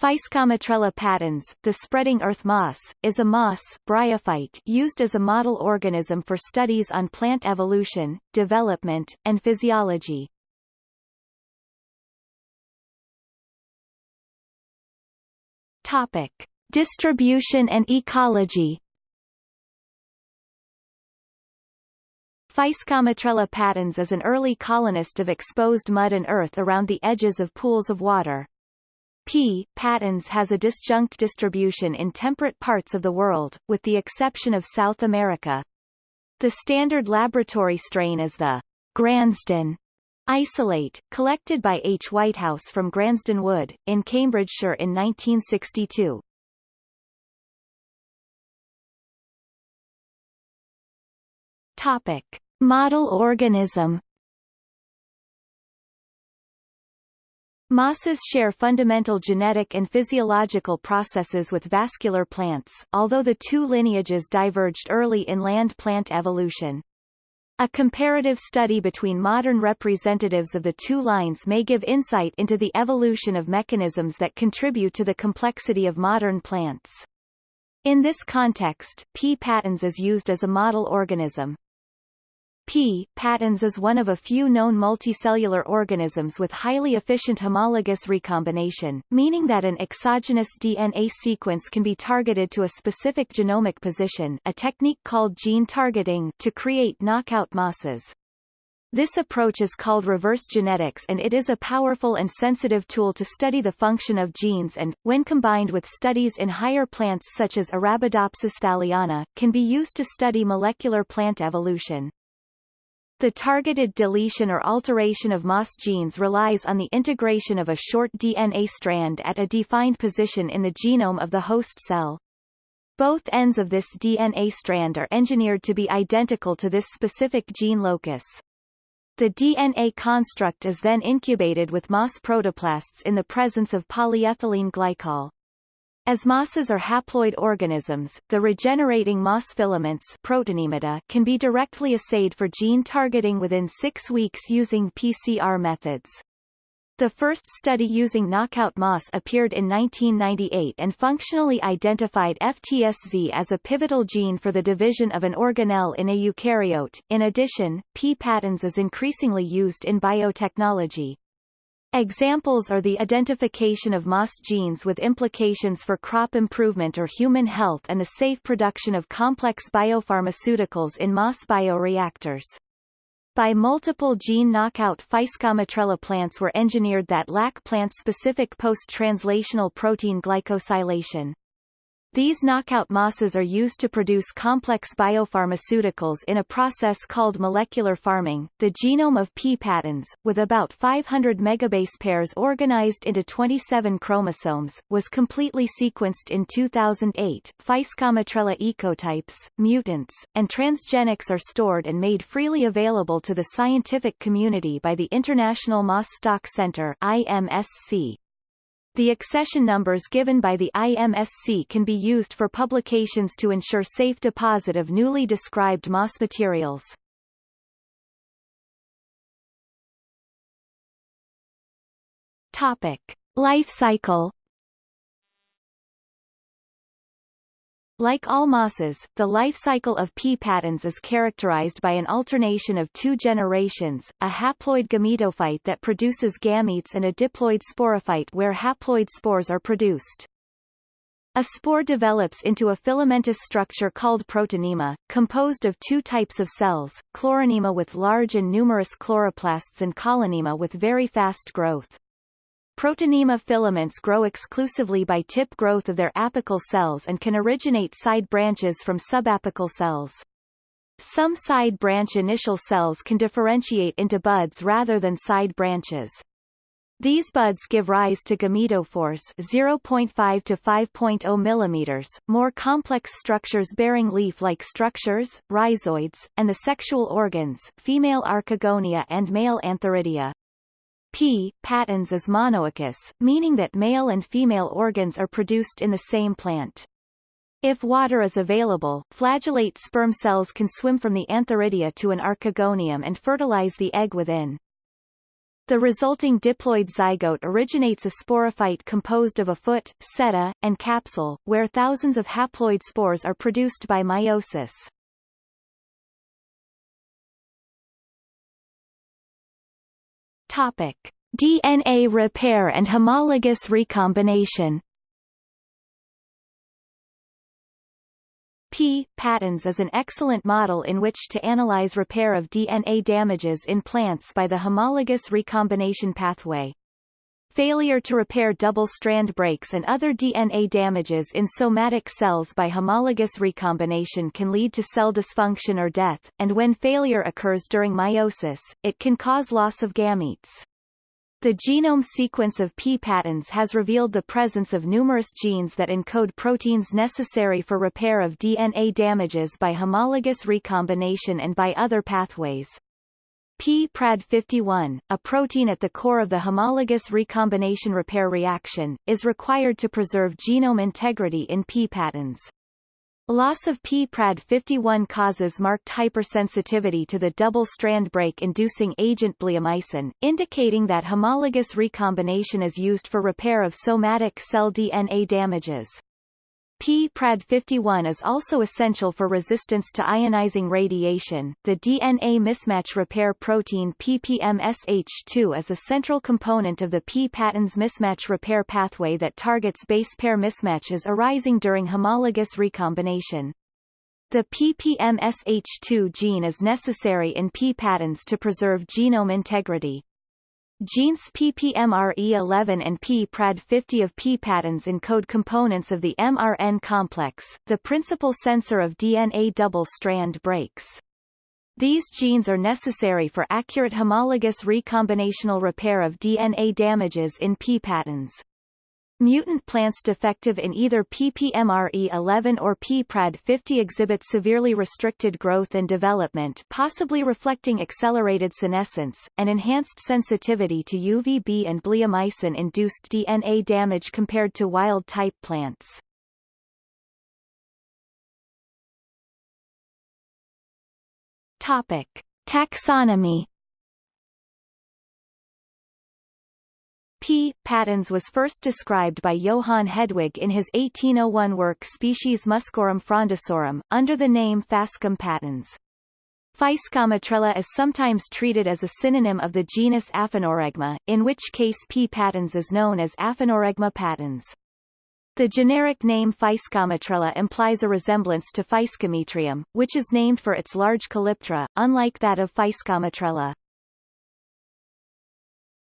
Physcomitrella patens, the spreading earth moss, is a moss bryophyte used as a model organism for studies on plant evolution, development, and physiology. Topic. Distribution and ecology Physcomitrella patens is an early colonist of exposed mud and earth around the edges of pools of water. P. patens has a disjunct distribution in temperate parts of the world, with the exception of South America. The standard laboratory strain is the Gransden isolate, collected by H. Whitehouse from Gransden Wood, in Cambridgeshire in 1962. Topic. Model organism Mosses share fundamental genetic and physiological processes with vascular plants, although the two lineages diverged early in land plant evolution. A comparative study between modern representatives of the two lines may give insight into the evolution of mechanisms that contribute to the complexity of modern plants. In this context, P. patens is used as a model organism. P. patens is one of a few known multicellular organisms with highly efficient homologous recombination, meaning that an exogenous DNA sequence can be targeted to a specific genomic position a technique called gene targeting to create knockout mosses. This approach is called reverse genetics and it is a powerful and sensitive tool to study the function of genes and, when combined with studies in higher plants such as Arabidopsis thaliana, can be used to study molecular plant evolution. The targeted deletion or alteration of moss genes relies on the integration of a short DNA strand at a defined position in the genome of the host cell. Both ends of this DNA strand are engineered to be identical to this specific gene locus. The DNA construct is then incubated with moss protoplasts in the presence of polyethylene glycol. As mosses are haploid organisms, the regenerating moss filaments protonemata can be directly assayed for gene targeting within six weeks using PCR methods. The first study using knockout moss appeared in 1998 and functionally identified FTSZ as a pivotal gene for the division of an organelle in a eukaryote. In addition, P. patens is increasingly used in biotechnology. Examples are the identification of moss genes with implications for crop improvement or human health and the safe production of complex biopharmaceuticals in moss bioreactors. By multiple gene knockout Physcomitrella plants were engineered that lack plant-specific post-translational protein glycosylation. These knockout mosses are used to produce complex biopharmaceuticals in a process called molecular farming. The genome of P. patens, with about 500 megabase pairs organized into 27 chromosomes, was completely sequenced in 2008. Physcomitrella ecotypes, mutants, and transgenics are stored and made freely available to the scientific community by the International Moss Stock Center IMSC. The accession numbers given by the IMSC can be used for publications to ensure safe deposit of newly described moss materials. Topic. Life cycle Like all mosses, the life cycle of P. patens is characterized by an alternation of two generations, a haploid gametophyte that produces gametes and a diploid sporophyte where haploid spores are produced. A spore develops into a filamentous structure called protonema, composed of two types of cells, chloronema with large and numerous chloroplasts and caulonema with very fast growth. Protonema filaments grow exclusively by tip growth of their apical cells and can originate side branches from subapical cells. Some side branch initial cells can differentiate into buds rather than side branches. These buds give rise to gametophores 0.5 to 5.0 mm, more complex structures bearing leaf-like structures, rhizoids, and the sexual organs female archegonia and male antheridia. P. patens is monoicous, meaning that male and female organs are produced in the same plant. If water is available, flagellate sperm cells can swim from the antheridia to an archegonium and fertilize the egg within. The resulting diploid zygote originates a sporophyte composed of a foot, seta, and capsule, where thousands of haploid spores are produced by meiosis. Topic: DNA repair and homologous recombination. P. patens is an excellent model in which to analyze repair of DNA damages in plants by the homologous recombination pathway. Failure to repair double-strand breaks and other DNA damages in somatic cells by homologous recombination can lead to cell dysfunction or death, and when failure occurs during meiosis, it can cause loss of gametes. The genome sequence of P. patens has revealed the presence of numerous genes that encode proteins necessary for repair of DNA damages by homologous recombination and by other pathways. P-PRAD51, a protein at the core of the homologous recombination repair reaction, is required to preserve genome integrity in P. patens. Loss of p-PRAD51 causes marked hypersensitivity to the double-strand break-inducing agent bleomycin, indicating that homologous recombination is used for repair of somatic cell DNA damages. P-PRAD51 is also essential for resistance to ionizing radiation. The DNA mismatch repair protein PPMSH2 is a central component of the P-patens mismatch repair pathway that targets base pair mismatches arising during homologous recombination. The PPMSH2 gene is necessary in P-patens to preserve genome integrity. Genes PPMRE11 and P-PRAD50 of P-patens encode components of the mRN complex, the principal sensor of DNA double-strand breaks. These genes are necessary for accurate homologous recombinational repair of DNA damages in P-patens. Mutant plants defective in either PPMRE11 or PPRAD50 exhibit severely restricted growth and development possibly reflecting accelerated senescence, and enhanced sensitivity to UVB and bleomycin-induced DNA damage compared to wild-type plants. Topic. Taxonomy P. patens was first described by Johann Hedwig in his 1801 work Species Muscorum frondosorum, under the name Phascum patens. Physcomitrella is sometimes treated as a synonym of the genus Aphanorhegma, in which case P. patens is known as Aphanorhegma patens. The generic name Physcomitrella implies a resemblance to Physcomitrium, which is named for its large calyptra, unlike that of Physcomitrella.